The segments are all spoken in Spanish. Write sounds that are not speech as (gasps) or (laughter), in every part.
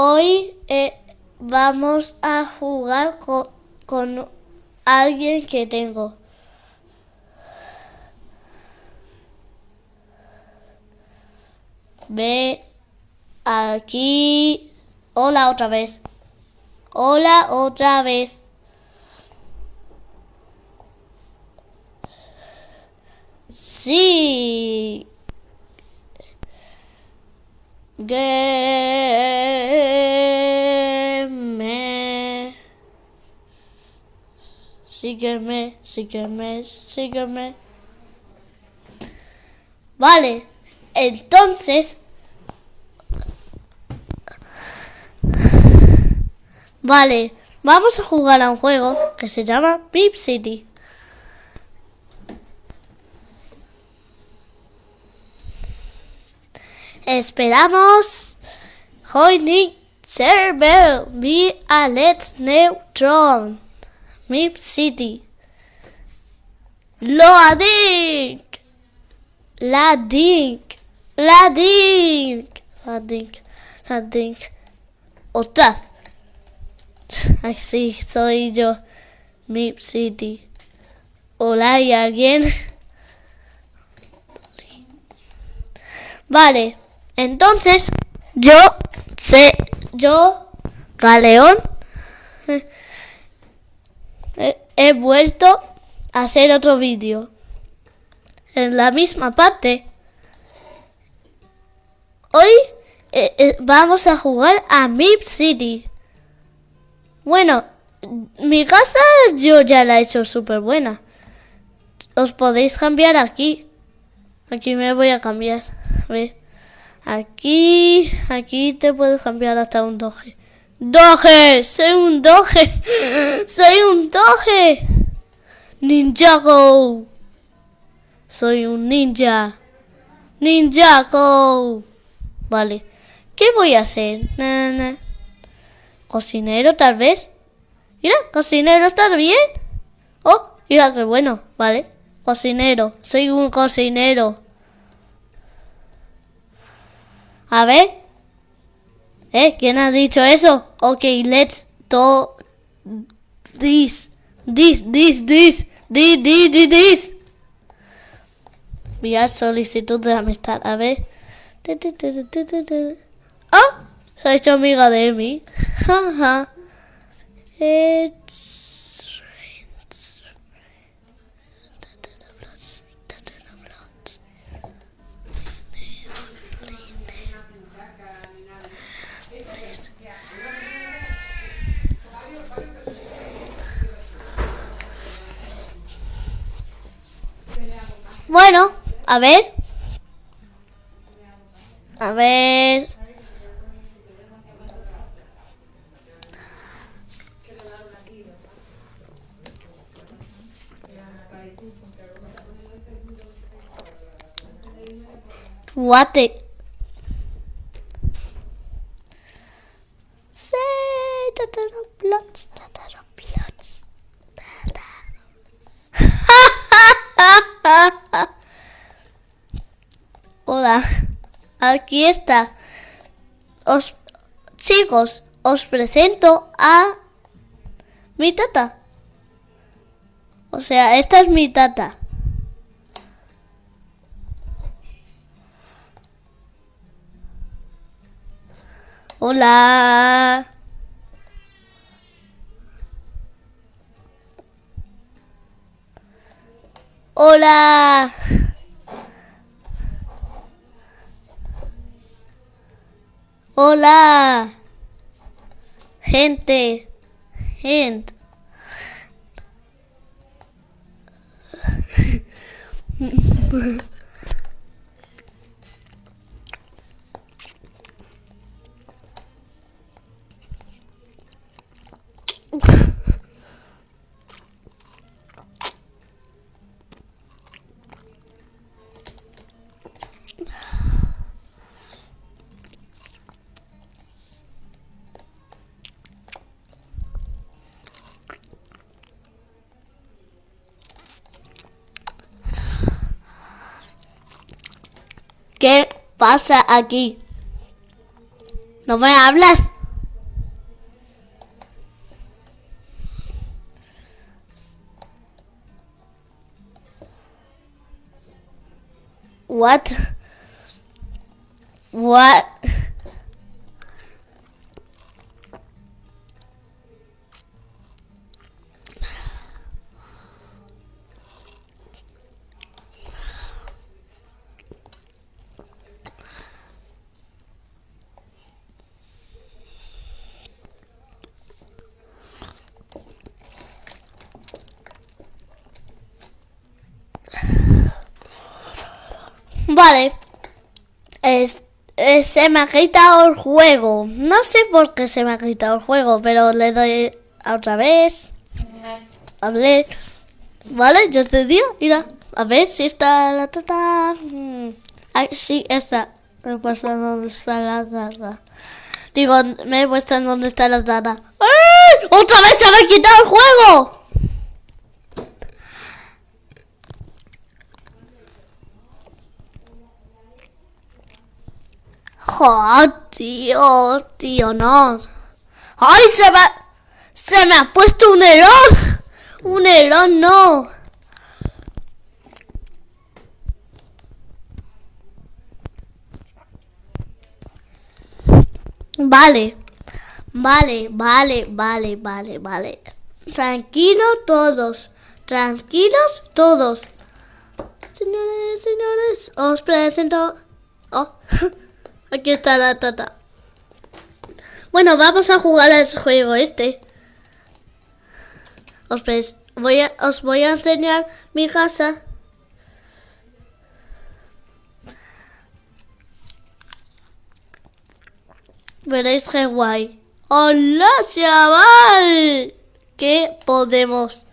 Hoy eh, vamos a jugar con, con alguien que tengo. Ve aquí. Hola otra vez. Hola otra vez. Sí. Sígueme. Sígueme, sígueme. Vale, entonces... Vale, vamos a jugar a un juego que se llama Pip City. Esperamos. Joining server be a let's neutron. Mip City. Loading. Lading. Lading. Lading. Lading. Ostras. (laughs) Ay, sí, soy yo. Mip City. Hola, ¿hay alguien? (laughs) Vale. Entonces, yo sé, yo, Galeón, he, vuelto a hacer otro vídeo. En la misma parte. Hoy eh, eh, vamos a jugar a Mip City. Bueno, mi casa yo ya la he hecho súper buena. Os podéis cambiar aquí. Aquí me voy a cambiar. A ver. Aquí, aquí te puedes cambiar hasta un doge. ¡Doge! ¡Soy un doge! (laughs) ¡Soy un doge! ¡Ninjago! Soy un ninja. ¡Ninjago! Vale. ¿Qué voy a hacer? ¿Cocinero tal vez? Mira, cocinero, ¿estás bien? Oh, mira qué bueno. Vale. Cocinero. Soy un cocinero. A ver. ¿Eh? ¿Quién ha dicho eso? Ok, let's do this. This, this, this. This, this, this, this. Enviar solicitud de amistad. A ver. ¡Ah! Se ha hecho amiga de mí. (laughs) It's... Bueno, a ver. A ver. Guate. Say, da, da, da, da, da, Hola, aquí está. Os, chicos, os presento a mi tata. O sea, esta es mi tata. Hola. Hola. Hola. Gente. Gente. (laughs) ¿Qué pasa aquí? ¿No me hablas? What? What? Vale. Es, se me ha quitado el juego. No sé por qué se me ha quitado el juego, pero le doy otra vez. Hablé. Vale, ya te dio. Mira, a ver si está la tata. Mm, sí, está. Me he puesto donde está la tata. Digo, me he puesto donde está la tata. ¡Ay! ¡Otra vez se me ha quitado el juego! ¡Oh, tío! Tío, no. ¡Ay, se ha- se me ha puesto un error! ¡Un error, no! Vale. Vale, vale, vale, vale, vale. Tranquilo todos. Tranquilos todos. Señores, señores, os presento. Oh, (laughs) aquí está la tata. Bueno, vamos a jugar al juego este. Os, voy a, os voy a enseñar mi casa. Veréis qué guay. ¡Hola, chaval! ¿Qué podemos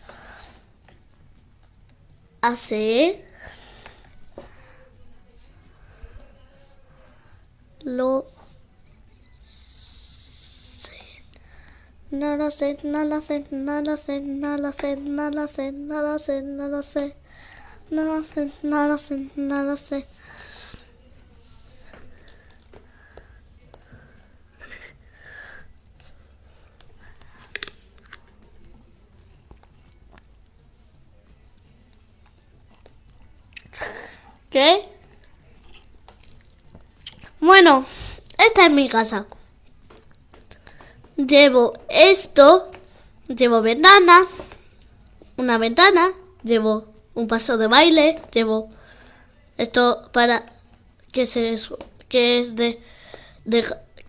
hacer? Lo sé. No lo sé, no lo sé, no lo sé, no lo sé, no lo sé, no lo sé, no lo sé. No lo sé, no lo sé, no lo sé. ¿Qué? Bueno, esta es mi casa. Llevo esto, llevo ventana, una ventana, llevo un paso de baile, llevo esto para que se que es de,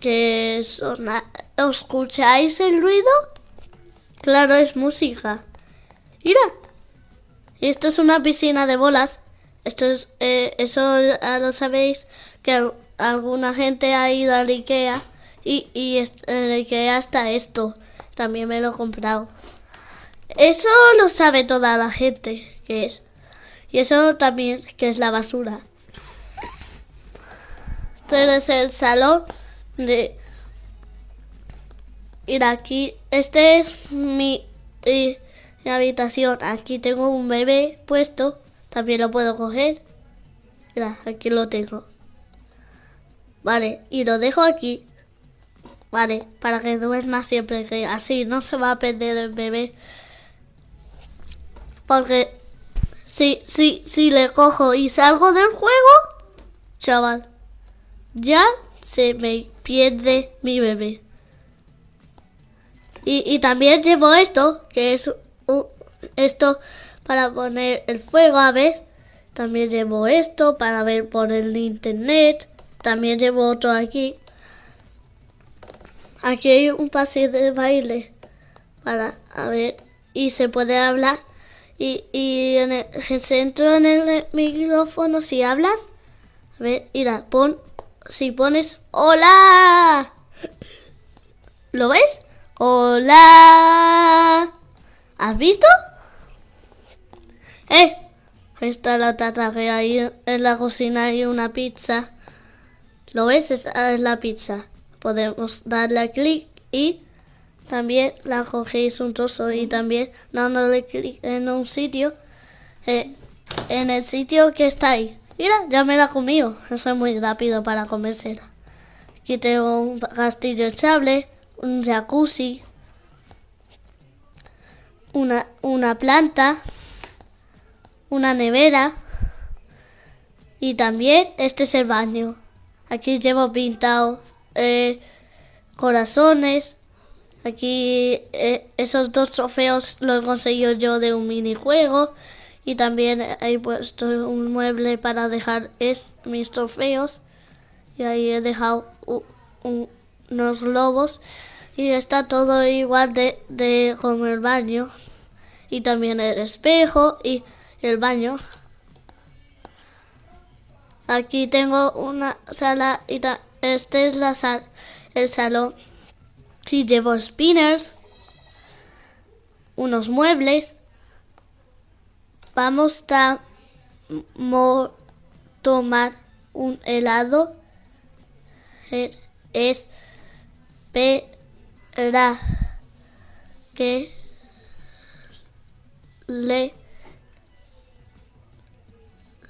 que sona, ¿escucháis el ruido? Claro, es música. Mira, esto es una piscina de bolas. Esto es, eh, eso lo sabéis, que alguna gente ha ido al Ikea y, y en Ikea está esto. También me lo he comprado. Eso lo sabe toda la gente que es. Y eso también que es la basura. Este es el salón de... Ir aquí. Este es mi, eh, mi habitación. Aquí tengo un bebé puesto. También lo puedo coger. Mira, aquí lo tengo. Vale, y lo dejo aquí. Vale, para que duerma siempre, que así no se va a perder el bebé. Porque si, si, si le cojo y salgo del juego, chaval, ya se me pierde mi bebé. Y, y también llevo esto, que es esto para poner el fuego, a ver. También llevo esto para ver por el internet. También llevo otro aquí. Aquí hay un pase de baile para a ver y se puede hablar y, y en el centro en el micrófono si hablas a ver mira pon si pones hola ¿lo ves? hola ¿has visto? eh ahí está la que hay en la cocina hay una pizza ¿lo ves? esa es la pizza podemos darle a clic y también la cogéis un trozo y también dándole clic en un sitio, eh, en el sitio que está ahí. Mira, ya me la comido. Eso es muy rápido para comérsela. Aquí tengo un castillo echable, un jacuzzi, una, una planta, una nevera, Y también este es el baño. Aquí llevo pintado eh, corazones. Aquí eh, esos dos trofeos los he conseguido yo de un minijuego. Y también he puesto un mueble para dejar mis trofeos. Y ahí he dejado unos globos. Y está todo igual de, de como el baño. Y también el espejo y el baño. Aquí tengo una sala y este es la sal el salón. Si llevo spinners, unos muebles. Vamos a tomar un helado. Es espera que le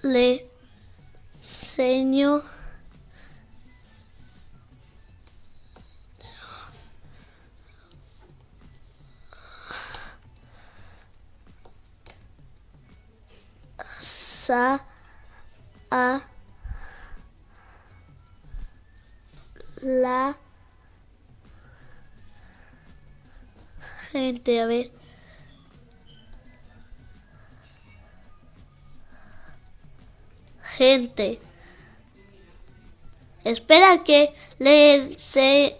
le Señor. Sa a la. Gente a ver. Gente Espera que le, se,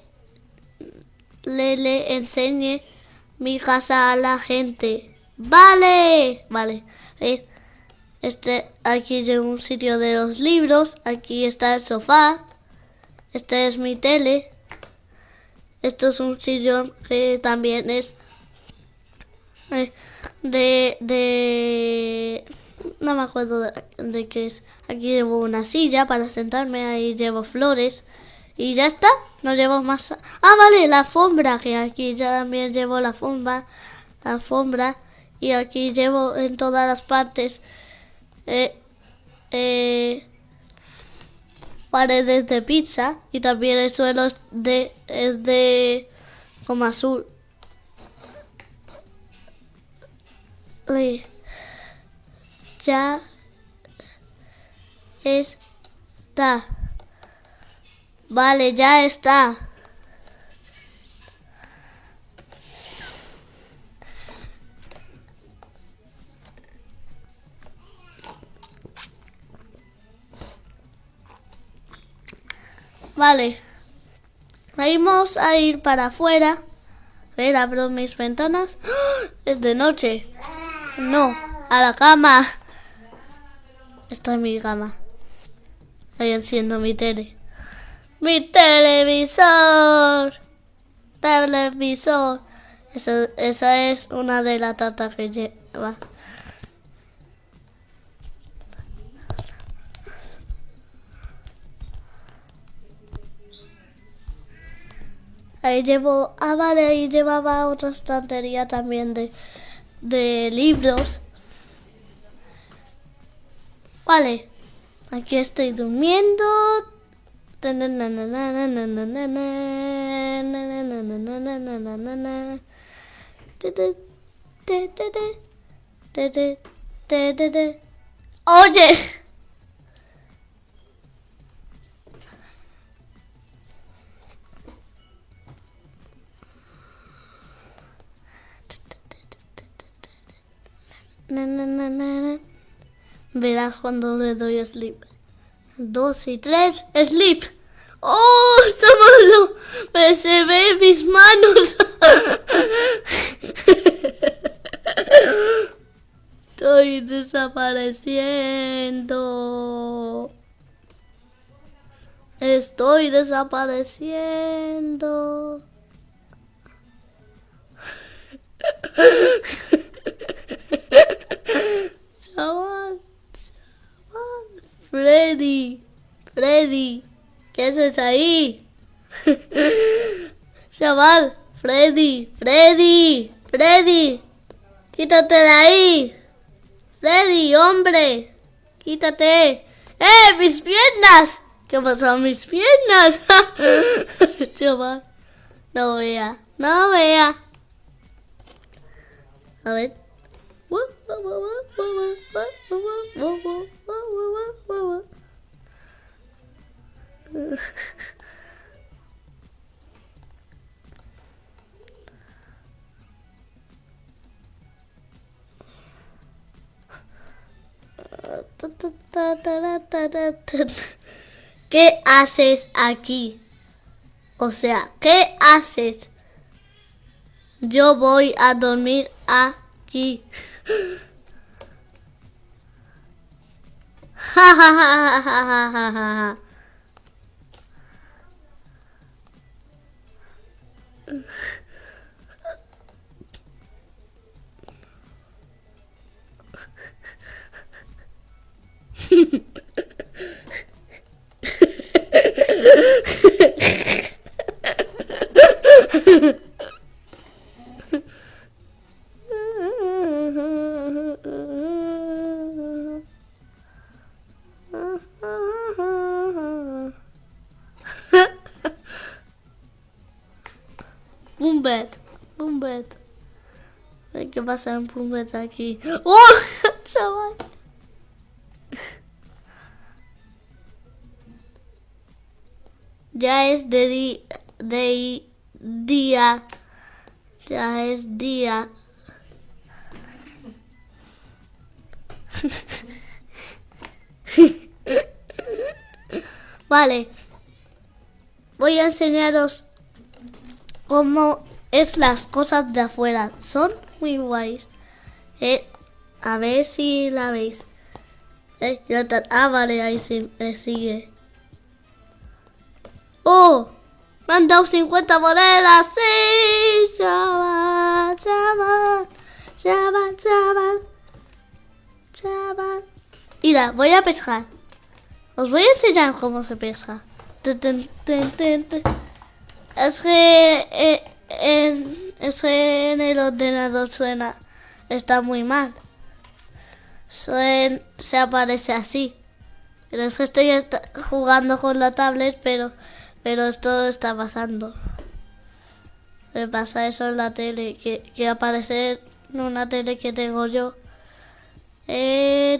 le, le enseñe mi casa a la gente. Vale, vale. Eh, este, aquí es un sitio de los libros. Aquí está el sofá. Este es mi tele. Esto es un sillón que también es eh, de, de no me acuerdo de, qué es. Aquí llevo una silla para sentarme, ahí llevo flores. Y ya está, no llevo más. Ah, vale, la alfombra, que aquí ya también llevo la alfombra. La alfombra. Y aquí llevo en todas las partes eh, eh, paredes de pizza. Y también el suelo es de, es de como azul. Ya está. Vale, ya está. Vale. Vamos a ir para afuera. A ver, abro mis ventanas. ¡Ah! Es de noche. No, a la cama. Esta es mi cama. Ahí enciendo mi tele. ¡Mi televisor! Televisor. Esa, esa es una de las tartas que lleva. Ahí llevo, ah vale, ahí llevaba otra estantería también de, de libros. Vale, aquí estoy durmiendo. Oye. Na, na, na, na. Verás cuando le doy sleep. Dos y tres, sleep. ¡Oh! ¡Sábalo! Me se ve mis manos. Estoy desapareciendo. Estoy desapareciendo. Chaval. Freddy, Freddy, ¿qué haces ahí? (laughs) Chaval, Freddy, Freddy, Freddy, quítate de ahí. Freddy, hombre, quítate. ¡Eh, mis piernas! ¿Qué pasó a mis piernas? (laughs) Chaval, no vea, no vea. A ver. ¿Qué haces aquí? O sea, ¿qué haces? Yo voy a dormir aquí. aqui. (laughs) Pumbet, Pumbet. ¿Qué pasa en Pumbet aquí? ¡Oh! (laughs) Chaval. Ya es de, di de día. Ya es día. (laughs) vale. Voy a enseñaros cómo es las cosas de afuera. Son muy guays. Eh, a ver si la veis. Eh, ah, vale, ahí sí, me sigue. ¡Oh! Me han dado 50 monedas. ¡Sí! Chaval, chaval, chaval, chaval, chaval. Mira, voy a pescar. Os voy a enseñar cómo se pesca. Es que, eh, en, es que en el ordenador suena. Está muy mal. Se aparece así. Pero es que estoy jugando con la tablet, pero pero esto está pasando. Me pasa eso en la tele, que, que aparece en una tele que tengo yo. Hehehehe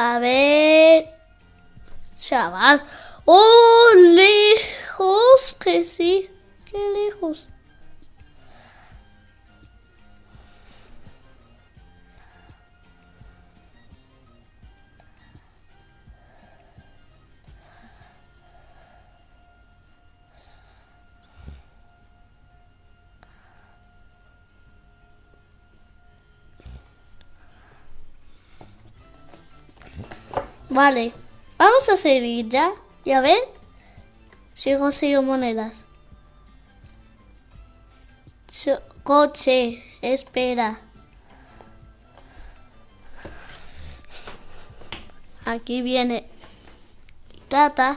A ver, chaval. ¡Oh, lejos! Que sí, qué lejos. Vale, vamos a seguir ya. Y a ver si consigo monedas. coche, espera. Aquí viene Tata,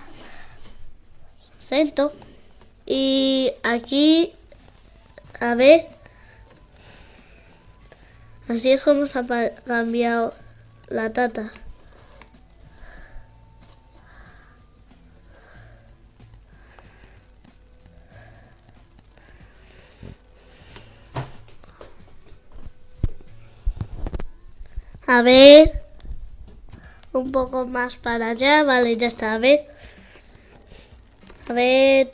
Sento. Y aquí, a ver, así es como se ha cambiado la Tata. A ver. Un poco más para allá. Vale, ya está. A ver. A ver.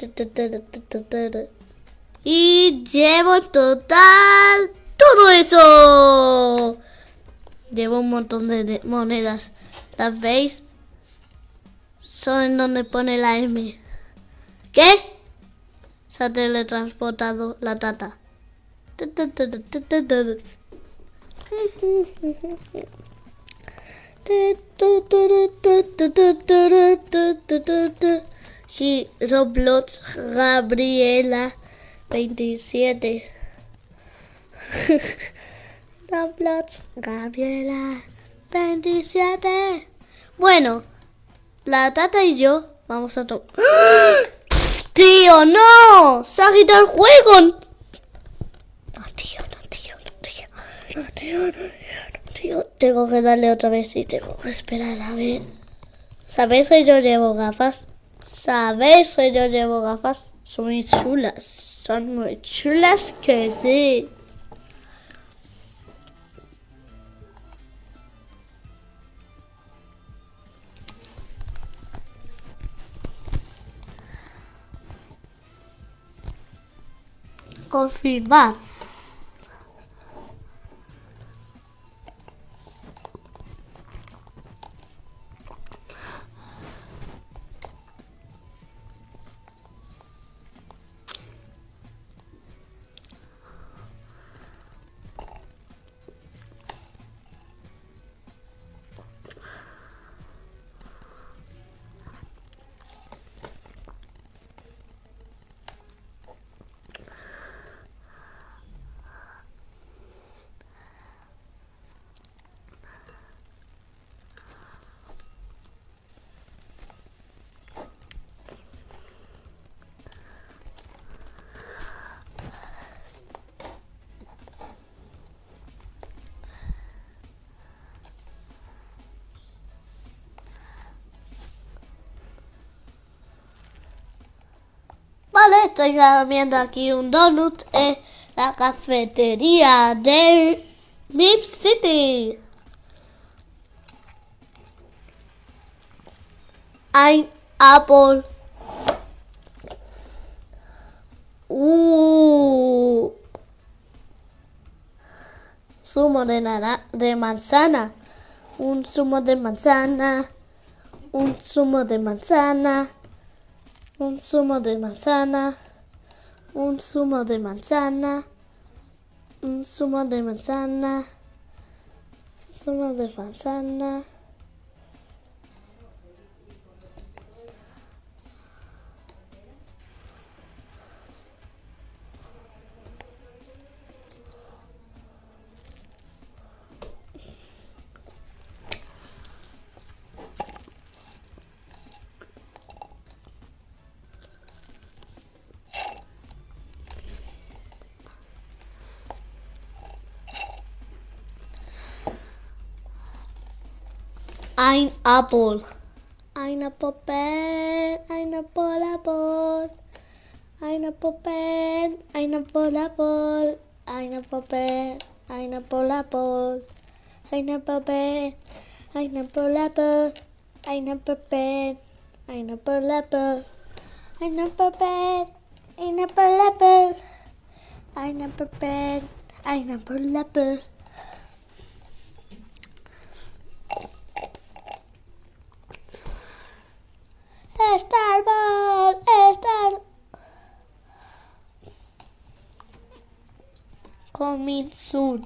Y llevo en total todo eso. Llevo un montón de monedas. ¿Las veis? Son en donde pone la M. ¿Qué? Se ha teletransportado la tata. Roblox Gabriela 27 (laughs) Roblox Gabriela 27 Bueno, la tata y yo vamos a tomar... (gasps) ¡Tío, no! ¡Se ha quitado el juego! No, tío, no, tío, no, tío. Tío. Tengo que darle otra vez y tengo que esperar a ver. ¿Sabéis que yo llevo gafas? ¿Sabéis que yo llevo gafas? Son muy chulas. Son muy chulas que sí. Confirmar. Estoy comiendo aquí un donut en la cafetería de Mip City. Hay apple. Uh, zumo de, nara de manzana. Un zumo de manzana. Un zumo de manzana un zumo de manzana, un zumo de manzana, un zumo de manzana, zumo de manzana. Ein Apple. Ein Apple ein Apple apple. Ein Apple ein Apple apple. Ein Apple ein Apple apple. Ein Apple ein Apple apple. Ein Apple ein Apple apple. Ein Apple ein Apple apple. Ein Apple ein Apple apple. Coming soon.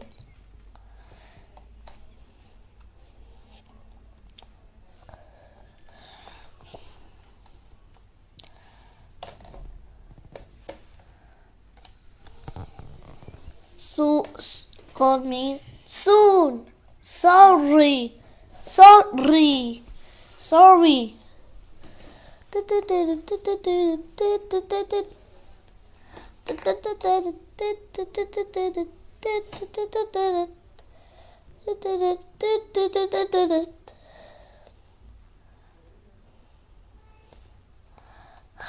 So, coming soon. Sorry, sorry, sorry.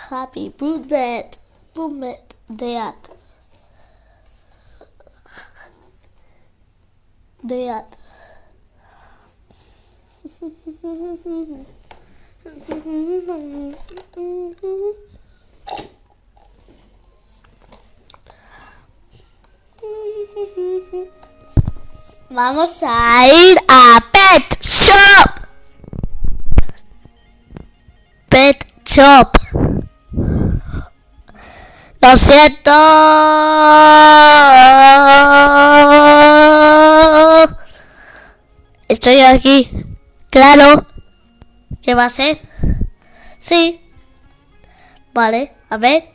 Happy birthday, birthday, dad. Dad. Mm-hmm. Vamos a ir a Pet Shop. Pet Shop. Lo siento. Estoy aquí. Claro. ¿Qué va a ser? Sí. Vale, a ver.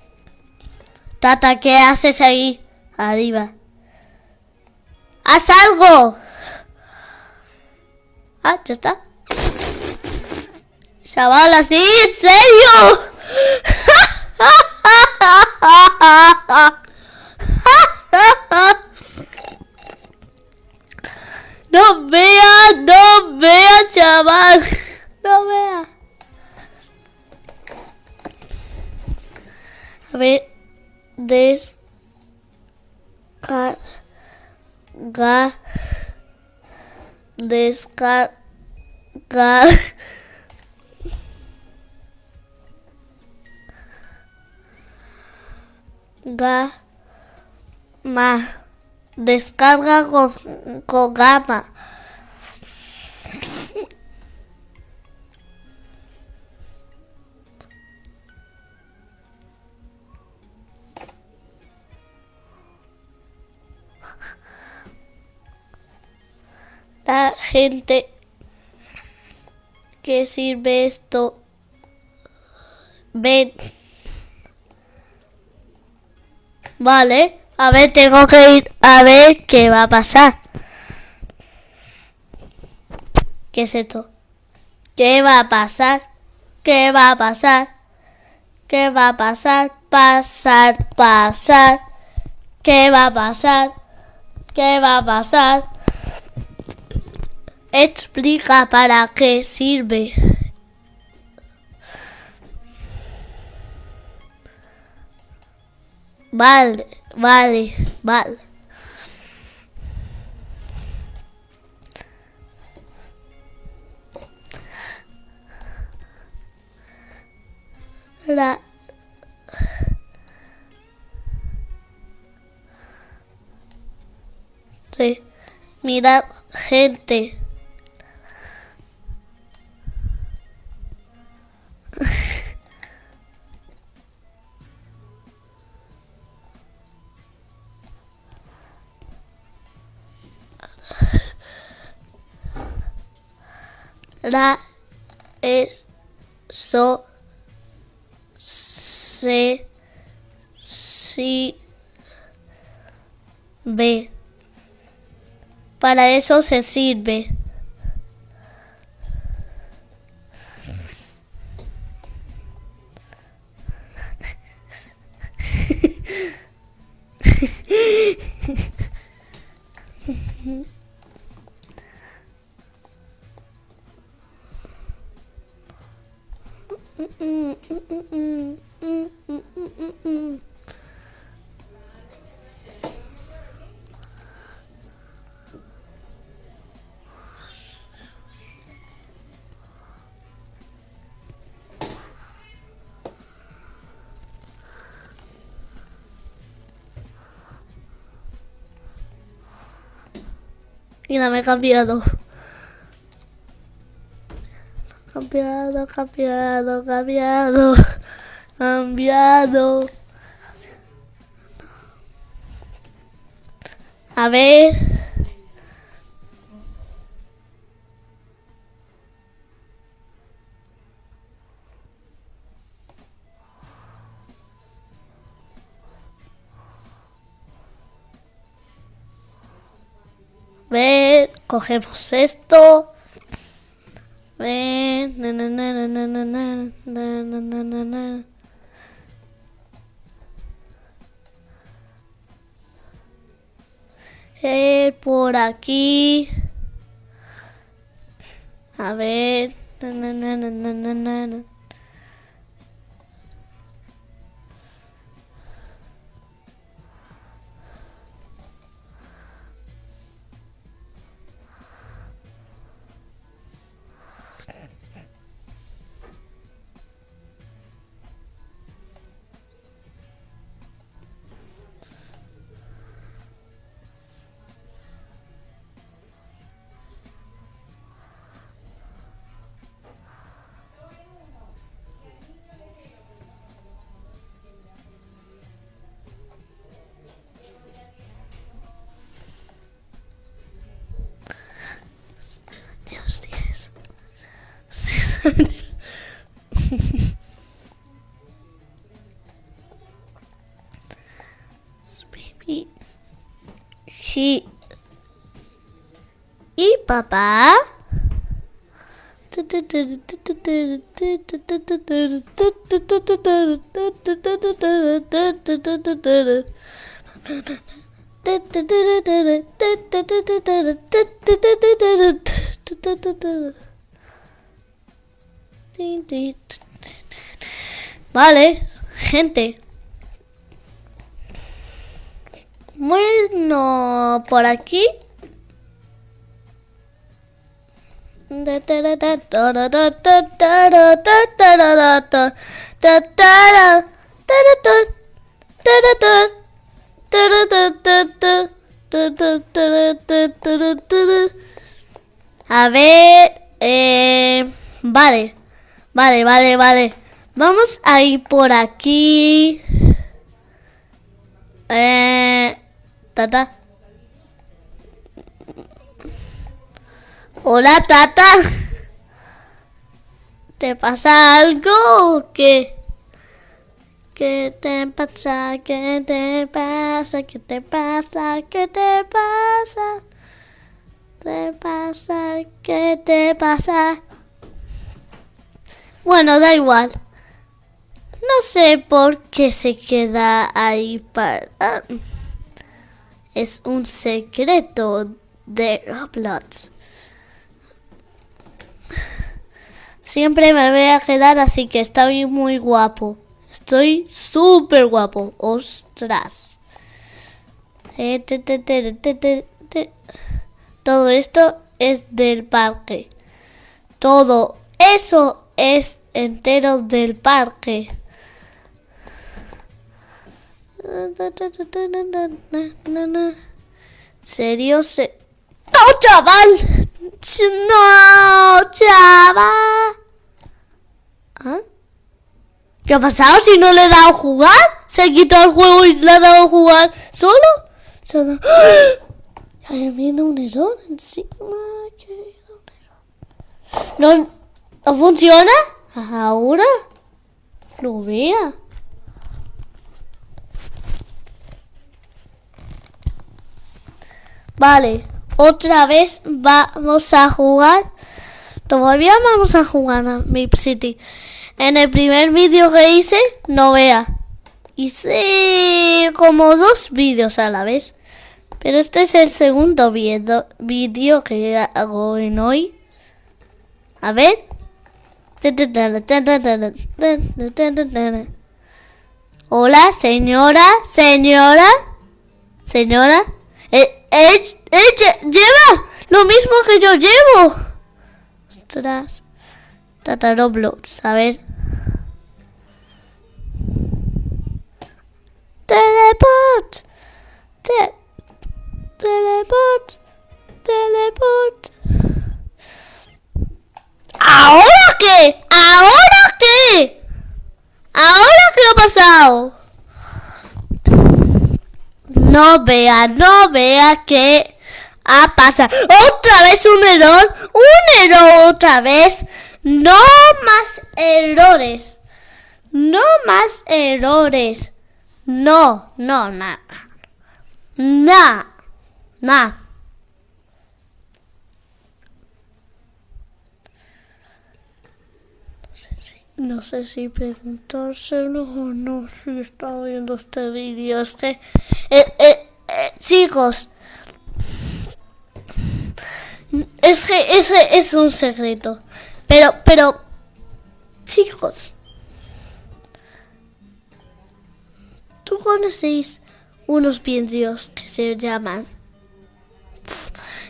Tata, ¿qué haces ahí? Arriba. ¡Haz algo! Ah, ya está. Chaval, así, ¿en serio? No vea, no vea, chaval. No vea. A ver, descarga, descarga, gama, descarga con, con gama. La gente que sirve esto ven. Vale, a ver, tengo que ir a ver qué va a pasar. ¿Qué es esto? ¿Qué va a pasar? ¿Qué va a pasar? ¿Qué va a pasar? Pasar, pasar. ¿Qué va a pasar? ¿Qué va a pasar? Explica para qué sirve. Vale, vale, vale. La Sí. Mirad, gente. La eso se si ve. Para eso se sirve. Cambiado. Cambiado, cambiado, cambiado. Cambiado. A ver. Ver, cogemos esto. Ven. Eh, por aquí. A ver. Na, na, na, na, na, na, papá? Vale, gente. Bueno, por aquí. A ver, eh, vale, vale, vale, vale. Vamos a ir por aquí. Eh. Hola, tata. ¿Te pasa algo o qué? ¿Qué te pasa? ¿Qué te pasa? ¿Qué te pasa? ¿Qué te pasa? ¿Te pasa? ¿Qué te pasa? Bueno, da igual. No sé por qué se queda ahí para... Es un secreto de Roblox. Siempre me voy a quedar así que estoy muy guapo. Estoy súper guapo. Ostras. Eh, Todo esto es del parque. Todo eso es entero del parque. ¿Serio? Se... ¡No, chaval! ¡No, chaval! ¿Ah? ¿Qué ha pasado si no le he dado jugar? ¿Se ha quitado el juego y le ha dado jugar solo? Se ha dado... ¡Ah! viendo un error encima. ¿No, ¿No funciona? ¿Ahora? Lo vea. Vale, otra vez vamos a jugar. Todavía vamos a jugar a Mip City. En el primer vídeo que hice, no vea. Hice como dos vídeos a la vez. Pero este es el segundo vídeo que hago en hoy. A ver. Hola, señora, señora, señora. Eh, eh, lleva lo mismo que yo llevo. Ostras. Tata Roblox, a ver. Teleport. Te teleport. Teleport. ¿Ahora qué? ¿Ahora qué? ¿Ahora qué ha pasado? No vea, no vea que ha pasado. Otra vez un error, un error otra vez. No más errores. No más errores. No, no, nada. Nada. Nada. No sé si preguntárselo o no si está viendo este vídeo. Es que, eh, eh, eh, chicos, es que ese es un secreto. Pero, pero, chicos, ¿tú conocéis unos vídeos que se llaman?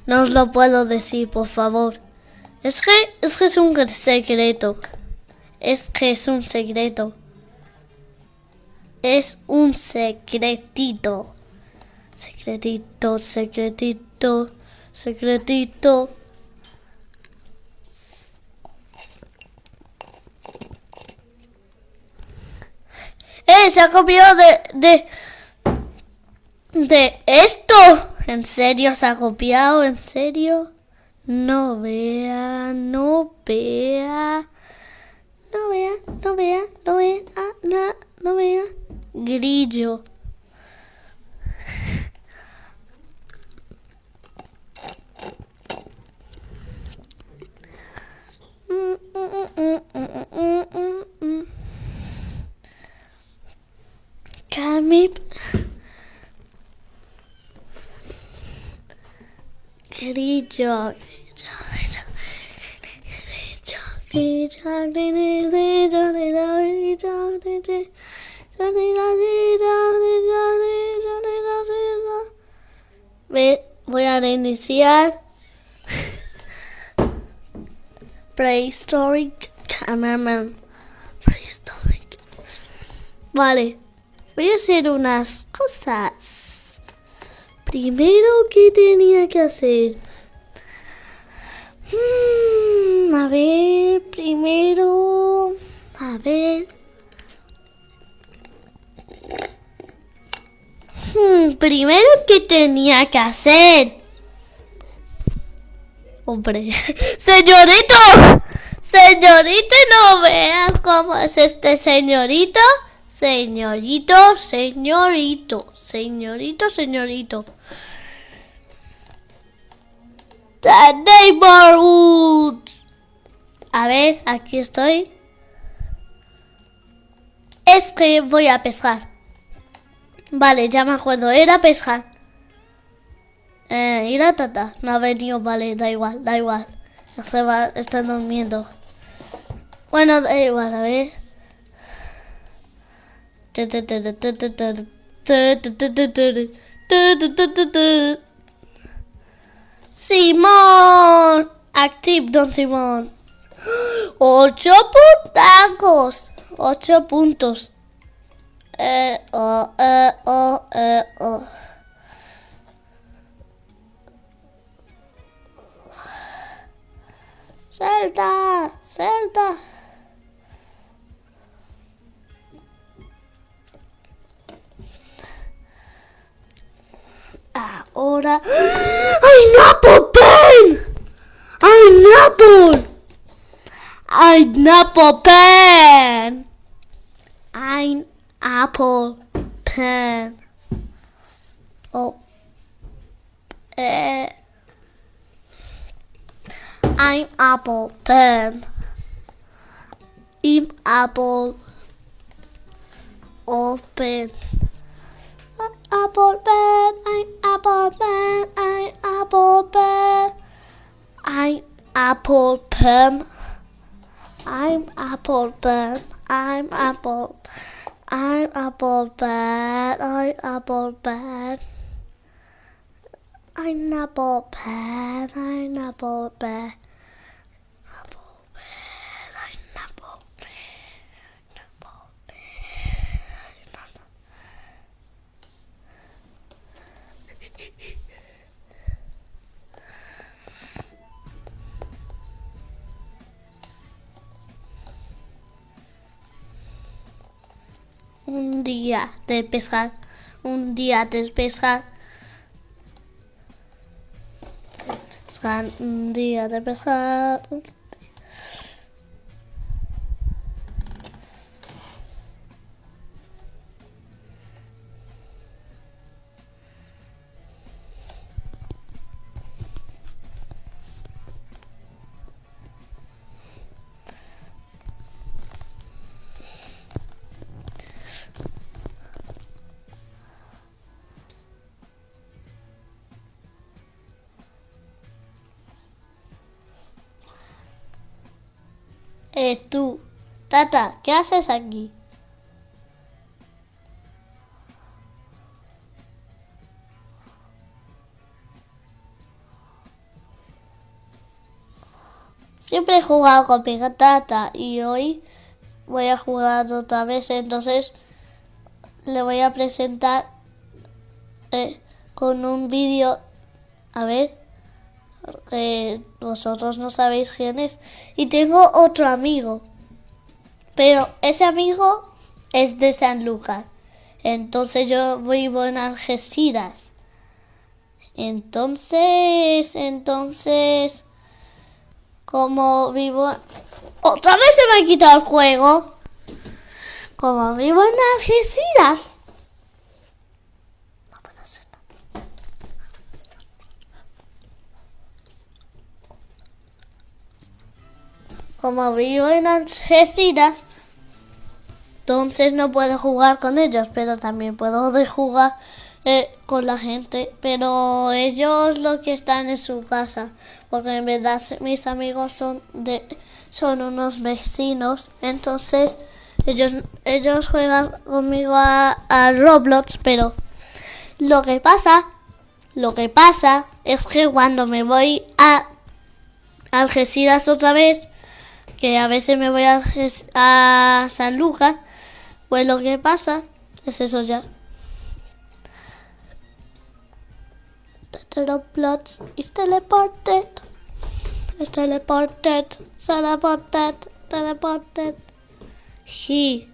No os lo puedo decir, por favor. Es que, es que es un secreto. Es que es un secreto. Es un secretito. Secretito, secretito, secretito. ¡Eh! Se ha copiado de, de... De esto. ¿En serio se ha copiado? ¿En serio? No vea, no vea. no vea, no vea, no vea, ah, no, no vea. Grillo. Camip. Grillo. Voy a reiniciar. Prehistoric Cameraman. Prehistoric. Vale, voy a hacer unas cosas. Primero, ¿qué tenía que hacer? Mm, a ver, primero. A ver. Hmm, primero, ¿qué tenía que hacer? Hombre, (laughs) señorito, señorito, no veas cómo es este señorito. Señorito, señorito, señorito, señorito. The neighborhood. A ver, aquí estoy. Es que voy a pescar. Vale, ya me acuerdo, era pescar. Eh, y la tata no ha venido, vale, da igual, da igual. No se va, está durmiendo. Bueno, da igual, a ver. Simón, active Don Simón. Ocho puntacos, ocho puntos. Eh, oh, eh, oh, eh, oh. Celta, Celta. Ahora. (gasps) ¡Ay, Napo Pen! ¡Ay, Napo! ¡Ay, Napo Pen! ¡Ay, Apple Pen! Oh. Eh. I'm Apple Pen. I'm Apple Open. Apple Pen. I'm Apple Pen. I'm Apple Pen. I'm Apple Pen. I'm Apple Pen. I'm Apple. I'm Apple Pen. I'm Apple Pen. I'm Apple Pen. I'm Apple Pen. Un día de pescar, un día de. Pescar, un día de pescar. Tú, Tata, ¿qué haces aquí? Siempre he jugado con tata y hoy voy a jugar otra vez, entonces le voy a presentar eh, con un vídeo. A ver, que vosotros no sabéis quién es. Y tengo otro amigo, pero ese amigo es de San Lucas. Entonces yo vivo en Algeciras. Entonces, entonces, Como vivo... Otra vez se me ha quitado el juego. Como vivo en Algeciras. No puede ser. Como vivo en Algeciras, entonces no puedo jugar con ellos, pero también puedo jugar eh, con la gente. Pero ellos lo que están en su casa, porque en verdad mis amigos son de son unos vecinos, entonces ellos ellos juegan conmigo a, Roblox, pero lo que pasa, lo que pasa es que cuando me voy a Algeciras otra vez, que a veces me voy a, a San Lucas, pues lo que pasa es eso ya. Roblox is teleported. Is teleported. Teleported. Teleported. He.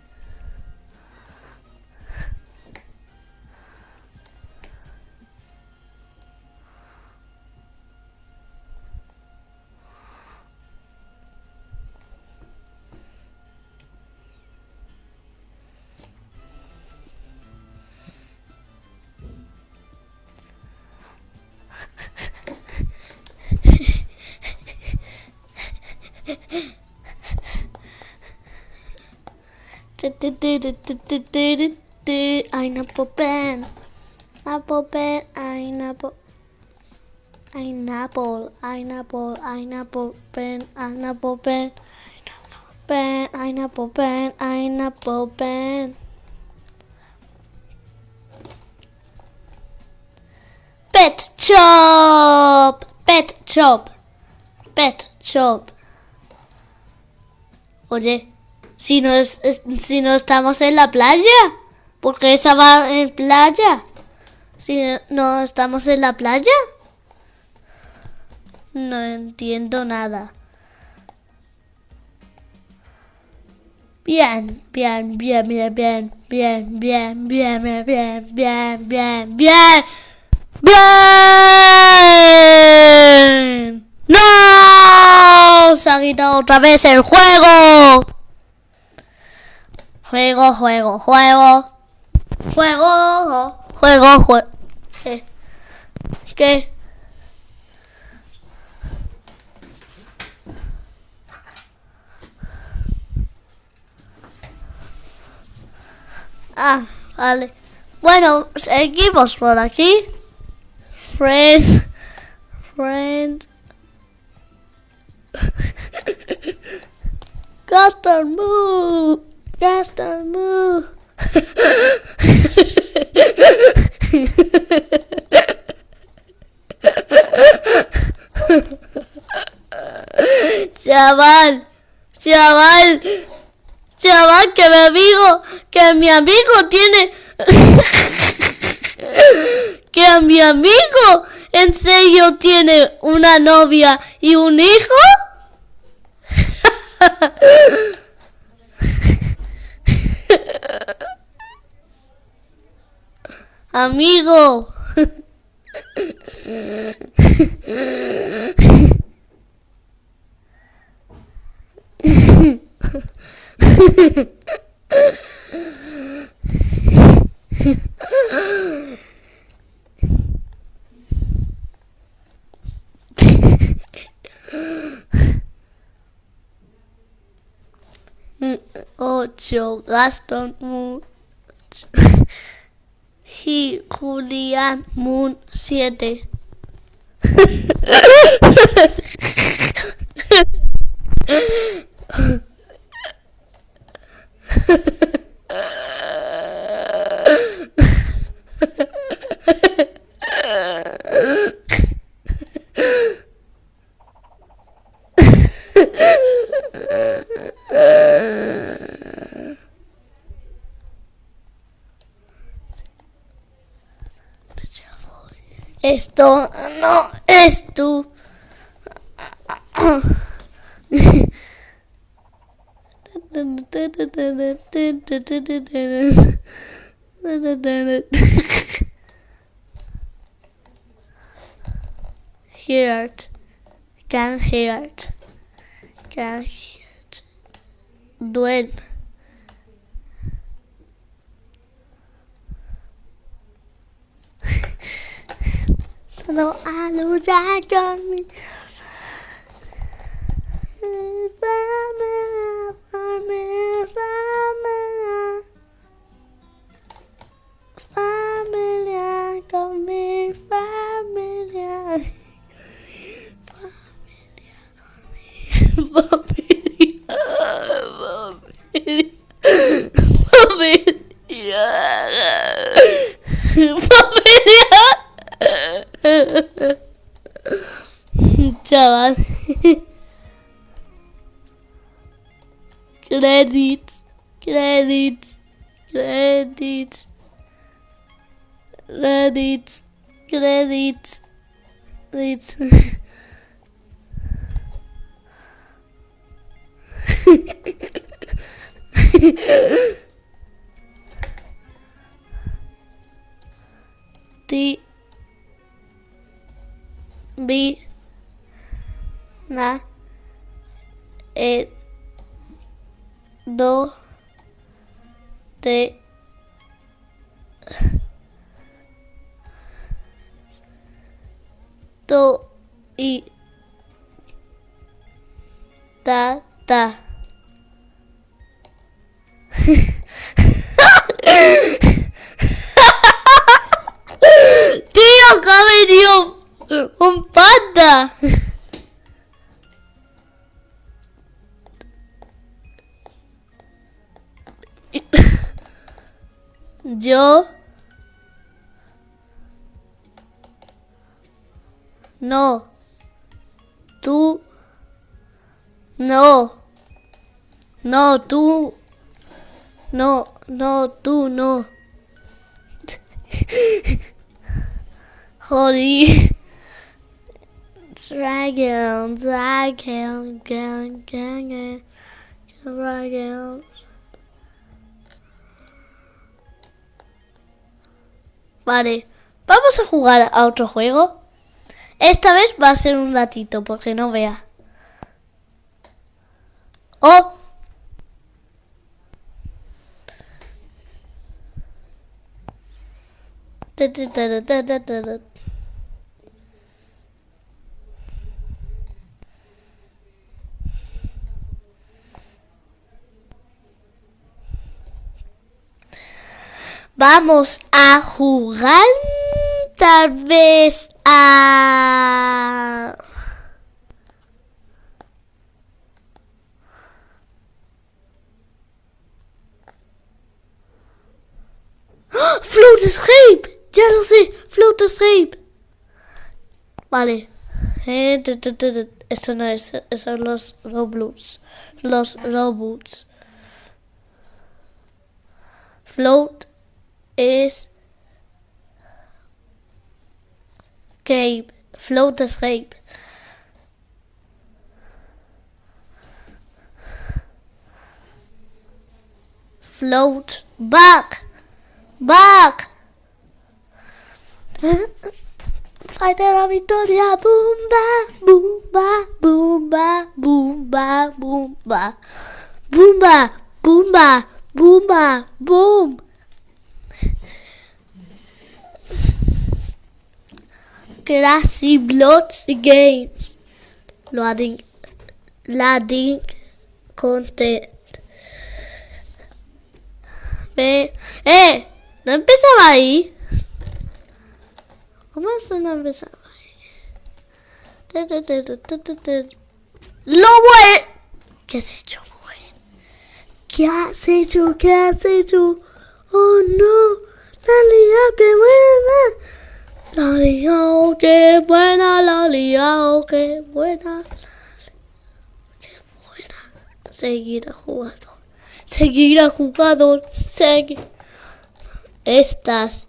Pineapple pen. Apple pen. Pineapple. Pineapple. Pineapple. Pineapple pen. Pineapple pen. Pen, pineapple pen, pineapple pen. Pet chop, pet chop, pet chop. Oye. Si no, es, si no estamos en la playa, porque esa va en playa. Si no estamos en la playa, no entiendo nada. Bien, bien, bien, bien, bien, bien, bien, bien, bien, bien, bien, bien, bien, bien. ¡No! Se ha quitado otra vez el juego. Juego, juego, juego. Juego, juego, juego. ¿Qué? ¿Qué? Ah, vale. Bueno, seguimos por aquí. Friends. Friends. (laughs) Custom move. Chaval, chaval, chaval, que mi amigo, que mi amigo tiene, que mi amigo en serio tiene una novia y un hijo. Amigo. (laughs) mucho, Gaston Moon, y (laughs) Julián Moon 7. (laughs) esto no es tu... hear it. Can hear it. Can hear it. Do it. Duen. Solo a luchar conmigo. Familia, Credit. Credit. Credit. Credit. Credit. Credit. D B na it do te do i ta ta (laughs) Tío, acá ha venido un panda. Yo no. Tú no. No, tú no, no, tú no. (laughs) Holy dragon, dragon, gang, gang, gang, dragon. Vale, vamos a jugar a otro juego. Esta vez va a ser un ratito porque no vea. Oh ta, ta, ta, ta. Vamos a jugar tal vez a... ¡Ah! ¡Float Escape! Ya lo sé, Float Escape. Vale. Eh, tu, tu, tu. Esto no es, son los robots. Los robots. Float Is escape. Float escape. Float back. Back. Fighter la victoria. boomba, boomba, boomba, boomba, boom. Boomba, boomba, boomba, boom. Classy Bloods Games. Loading. Loading content. Ve. ¡Eh! ¿No empezaba ahí? ¿Cómo eso no empezaba ahí? ¡Lobo! ¿Qué has hecho, mujer? ¿Qué has hecho? ¿Qué has hecho? ¡Oh, no! ¡La liado, qué buena! La liao, oh, qué buena la liao, oh, qué buena, la liao, qué buena. Seguirá jugando, seguirá jugando, seguir. Estas.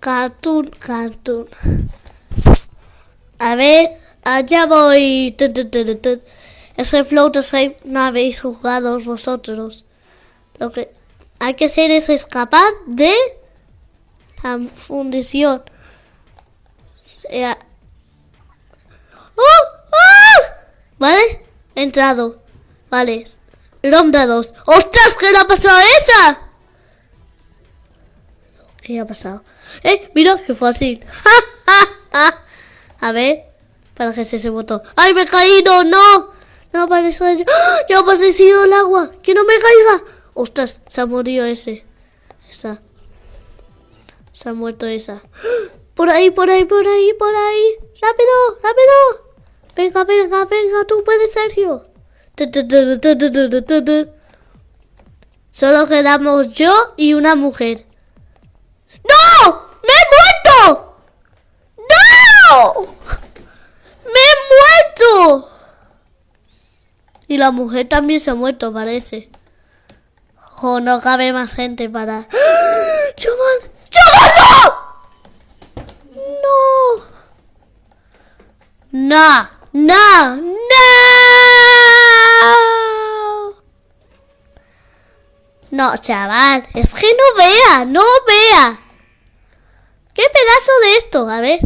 Cartoon, cartoon. A ver, allá voy. Ese flow de no habéis jugado vosotros. Lo que hay que hacer es escapar de la fundición. ¡Oh! ¡Oh! ¿Vale? He entrado. Vale. Ronda 2. ¡Ostras! ¿Qué le ha pasado a esa? ¿Qué ha pasado? ¡Eh! Mira, qué fácil. (laughs) a ver. Para que se ese botón. ¡Ay, me he caído! ¡No! No aparece. ¡Ah! ¡Ya ha el agua! ¡Que no me caiga! ¡Ostras! Se ha morido ese. Esa. Se ha muerto esa. (gasps) Por ahí, por ahí, por ahí, por ahí. ¡Rápido! ¡Rápido! Venga, venga, venga, tú puedes, Sergio. Solo quedamos yo y una mujer. ¡No! ¡Me he muerto! ¡No! ¡Me he muerto! Y la mujer también se ha muerto, parece. O no cabe más gente para... ¡Chaval! ¡Chaval, no! ¡No! ¡No! ¡No! No, chaval, es que no vea, no vea. ¿Qué pedazo de esto? A ver.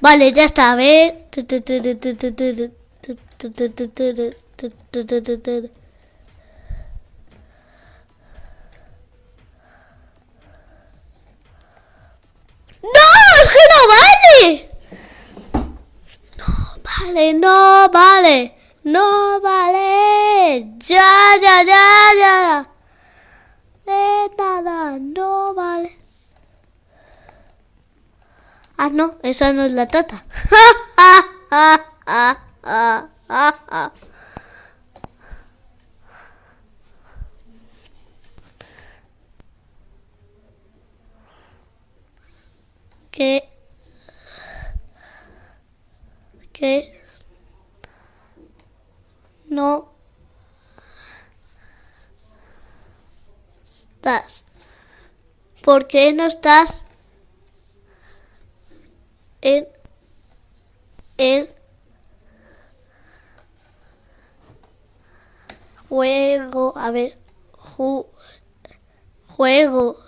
Vale, ya está, a ver. ¡No! ¡Es que no vale! No vale, no vale. No vale. Ya, ya, ya, ya. De nada, no vale. Ah, no, esa no es la tata. (laughs) que que no estás ¿por qué no estás en el juego a ver ju juego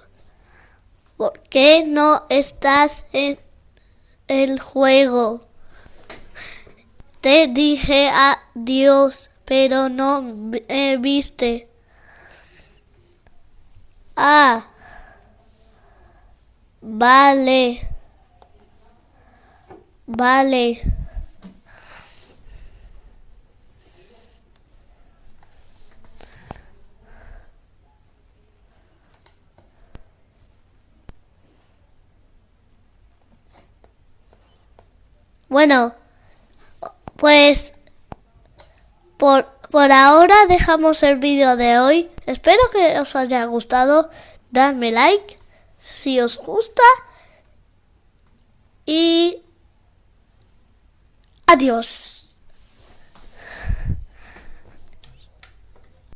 ¿Por qué no estás en el juego? Te dije adiós, pero no me viste. Ah, vale, vale. Bueno, pues por, por ahora dejamos el vídeo de hoy. Espero que os haya gustado. Dadme like si os gusta. Y adiós.